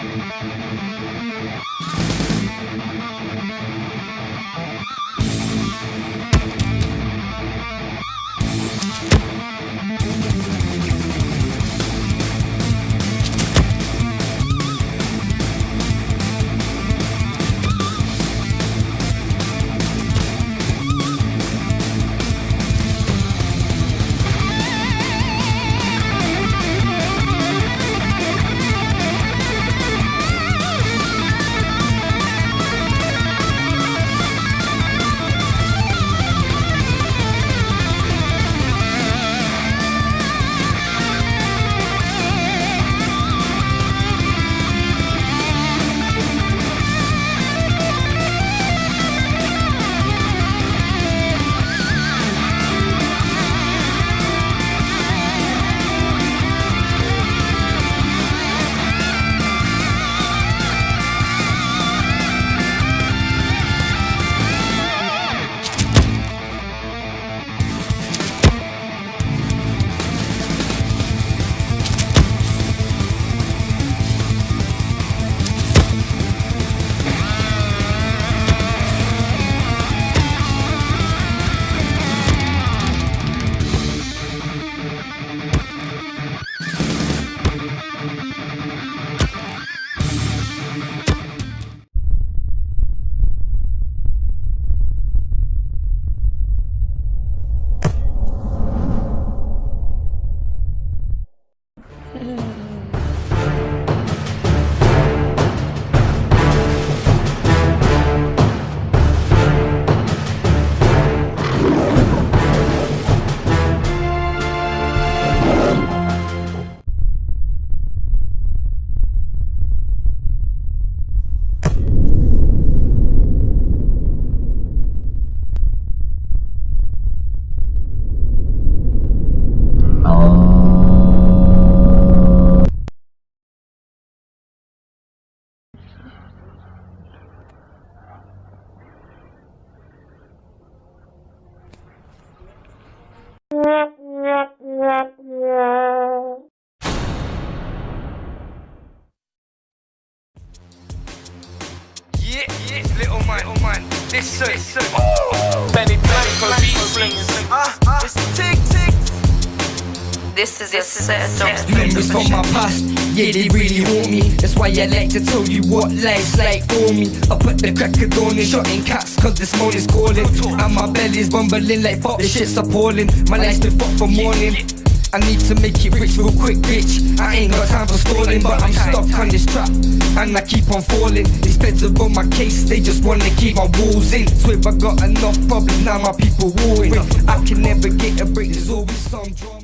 We'll be right back. Listen. Benny Blanco beat slingers. Uh, it's tick tick. This is your set. Memories from my past, yeah, they really haunt me. That's why I like to tell you what life's like for me. I put the cracker on and shotting cats, cause this morning's calling. And my belly's bumbling like fuck, this shit's appalling. My life's been fucked from morning. I need to make it rich real quick, bitch. I ain't got time for stalling, but I'm stuck on this trap. And I keep on falling. These feds are on my case, they just wanna keep my walls in. So if I got enough problems, now my people warring. I can never get a break, there's always some drama.